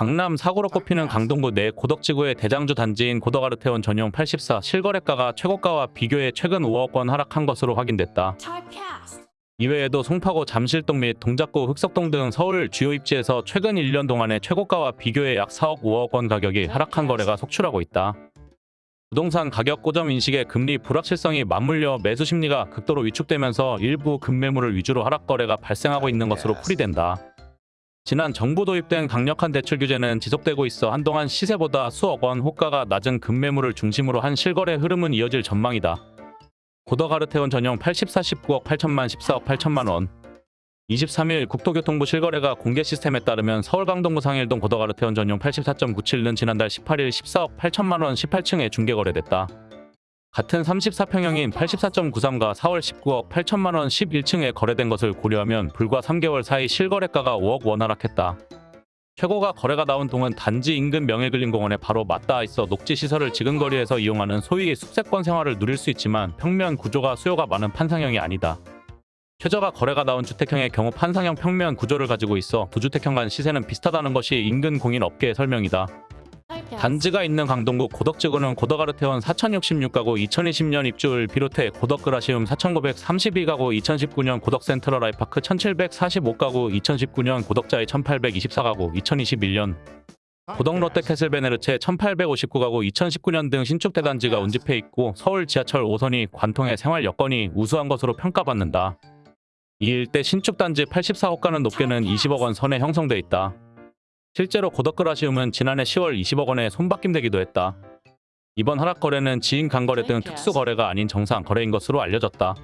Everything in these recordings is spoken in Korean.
강남 사고로 꼽히는 강동구 내 고덕지구의 대장주 단지인 고덕아르테온 전용 84 실거래가가 최고가와 비교해 최근 5억 원 하락한 것으로 확인됐다. 이외에도 송파구 잠실동 및 동작구 흑석동 등 서울 주요 입지에서 최근 1년 동안의 최고가와 비교해 약 4억 5억 원 가격이 하락한 거래가 속출하고 있다. 부동산 가격 고점 인식에 금리 불확실성이 맞물려 매수 심리가 극도로 위축되면서 일부 급매물을 위주로 하락 거래가 발생하고 있는 것으로 풀이된다. 지난 정부 도입된 강력한 대출 규제는 지속되고 있어 한동안 시세보다 수억 원 호가가 낮은 급매물을 중심으로 한 실거래 흐름은 이어질 전망이다. 고덕아르테온 전용 84 19억 8천만 14억 8천만 원 23일 국토교통부 실거래가 공개 시스템에 따르면 서울 강동구 상일동 고덕아르테온 전용 84.97는 지난달 18일 14억 8천만 원 18층에 중개 거래됐다. 같은 34평형인 84.93가 4월 19억 8천만 원 11층에 거래된 것을 고려하면 불과 3개월 사이 실거래가가 5억 원 하락했다. 최고가 거래가 나온 동은 단지 인근 명예근린공원에 바로 맞닿아 있어 녹지 시설을 지근 거리에서 이용하는 소위 숙세권 생활을 누릴 수 있지만 평면 구조가 수요가 많은 판상형이 아니다. 최저가 거래가 나온 주택형의 경우 판상형 평면 구조를 가지고 있어 두주택형 간 시세는 비슷하다는 것이 인근 공인 업계의 설명이다. 단지가 있는 강동구 고덕지구는 고덕아르테원 4066가구 2020년 입주를 비롯해 고덕그라시움 4932가구 2019년 고덕센트럴 아이파크 1745가구 2019년 고덕자이 1824가구 2021년 고덕 롯데캐슬베네르체 1859가구 2019년 등 신축 대 단지가 운집해 있고 서울 지하철 5선이 관통해 생활 여건이 우수한 것으로 평가받는다. 이 일대 신축 단지 84호가는 높게는 20억 원 선에 형성돼 있다. 실제로 고덕그라시움은 지난해 10월 20억 원에 손바뀜되기도 했다. 이번 하락 거래는 지인 간거래 등 특수 거래가 아닌 정상 거래인 것으로 알려졌다.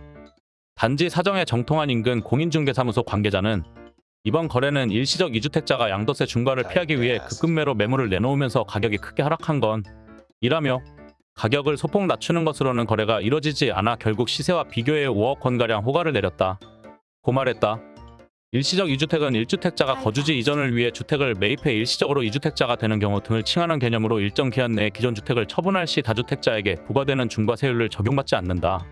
단지 사정에 정통한 인근 공인중개사무소 관계자는 이번 거래는 일시적 이주택자가 양도세 중과를 피하기 위해 급급매로 매물을 내놓으면서 가격이 크게 하락한 건 이라며 가격을 소폭 낮추는 것으로는 거래가 이뤄지지 않아 결국 시세와 비교해 5억 원가량 호가를 내렸다. 고말했다. 일시적 이주택은 1주택자가 거주지 이전을 위해 주택을 매입해 일시적으로 이주택자가 되는 경우 등을 칭하는 개념으로 일정 기한 내에 기존 주택을 처분할 시 다주택자에게 부과되는 중과세율을 적용받지 않는다.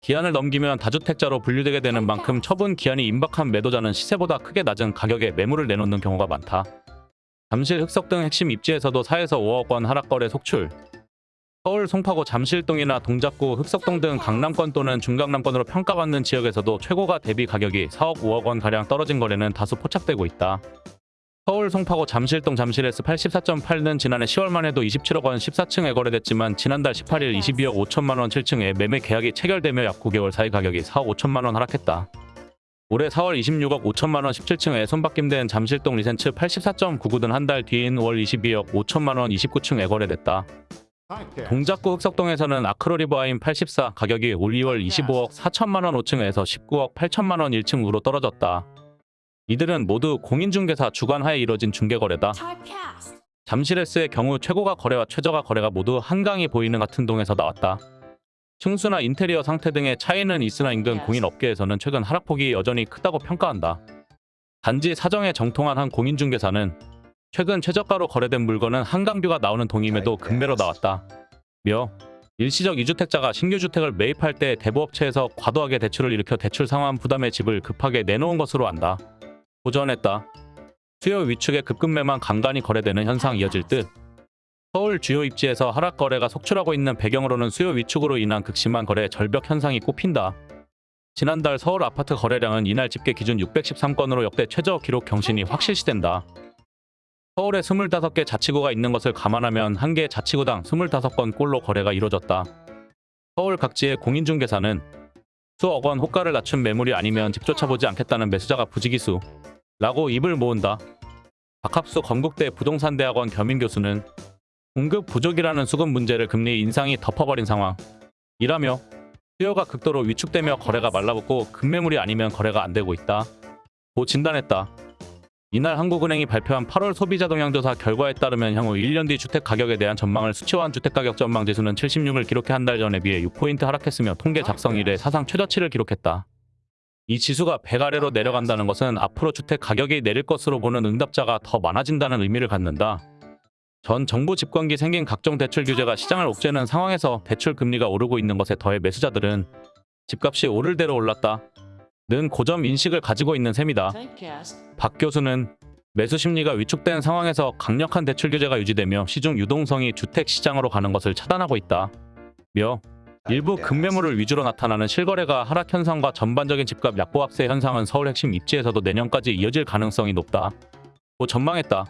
기한을 넘기면 다주택자로 분류되게 되는 만큼 처분 기한이 임박한 매도자는 시세보다 크게 낮은 가격에 매물을 내놓는 경우가 많다. 잠실 흑석 등 핵심 입지에서도 4에서 5억 원 하락 거래 속출. 서울 송파구 잠실동이나 동작구 흑석동 등 강남권 또는 중강남권으로 평가받는 지역에서도 최고가 대비 가격이 4억 5억 원 가량 떨어진 거래는 다수 포착되고 있다. 서울 송파구 잠실동 잠실엘스 84.8는 지난해 10월만 해도 27억 원 14층에 거래됐지만 지난달 18일 22억 5천만 원 7층에 매매 계약이 체결되며 약 9개월 사이 가격이 4억 5천만 원 하락했다. 올해 4월 26억 5천만 원 17층에 손바뀜된 잠실동 리센츠 84.99는 한달 뒤인 월 22억 5천만 원 29층에 거래됐다. 동작구 흑석동에서는 아크로리버하임 84 가격이 올 2월 25억 4천만 원 5층에서 19억 8천만 원 1층으로 떨어졌다. 이들은 모두 공인중개사 주관하에 이뤄진 중개거래다. 잠실엘스의 경우 최고가 거래와 최저가 거래가 모두 한강이 보이는 같은 동에서 나왔다. 층수나 인테리어 상태 등의 차이는 있으나 인근 공인 업계에서는 최근 하락폭이 여전히 크다고 평가한다. 단지 사정에 정통한 한 공인중개사는 최근 최저가로 거래된 물건은 한강뷰가 나오는 동임에도 급매로 나왔다. 며 일시적 이주택자가 신규 주택을 매입할 때 대부업체에서 과도하게 대출을 일으켜 대출 상환 부담의 집을 급하게 내놓은 것으로 안다. 보전했다. 수요 위축의 급급매만 간간히 거래되는 현상 이어질 듯. 서울 주요 입지에서 하락 거래가 속출하고 있는 배경으로는 수요 위축으로 인한 극심한 거래 절벽 현상이 꼽힌다. 지난달 서울 아파트 거래량은 이날 집계 기준 613건으로 역대 최저 기록 경신이 확실시된다. 서울에 25개 자치구가 있는 것을 감안하면 한 개 자치구당 25건 꼴로 거래가 이뤄졌다. 서울 각지의 공인중개사는 수억 원 호가를 낮춘 매물이 아니면 집조차 보지 않겠다는 매수자가 부지기수 라고 입을 모은다. 박합수 건국대 부동산대학원 겸임 교수는 공급 부족이라는 수급 문제를 금리 인상이 덮어버린 상황. 이라며 수요가 극도로 위축되며 거래가 말라붙고 급매물이 아니면 거래가 안 되고 있다. 고 진단했다. 이날 한국은행이 발표한 8월 소비자 동향조사 결과에 따르면 향후 1년 뒤 주택 가격에 대한 전망을 수치화한 주택가격 전망 지수는 76을 기록해 한 달 전에 비해 6포인트 하락했으며 통계 작성 이래 사상 최저치를 기록했다. 이 지수가 100 아래로 내려간다는 것은 앞으로 주택 가격이 내릴 것으로 보는 응답자가 더 많아진다는 의미를 갖는다. 전 정부 집권기 생긴 각종 대출 규제가 시장을 옥죄는 상황에서 대출 금리가 오르고 있는 것에 더해 매수자들은 집값이 오를 대로 올랐다. 는 고점 인식을 가지고 있는 셈이다. 박 교수는 매수 심리가 위축된 상황에서 강력한 대출 규제가 유지되며 시중 유동성이 주택 시장으로 가는 것을 차단하고 있다. 며 일부 급매물을 위주로 나타나는 실거래가 하락 현상과 전반적인 집값 약보합세 현상은 서울 핵심 입지에서도 내년까지 이어질 가능성이 높다. 고 전망했다.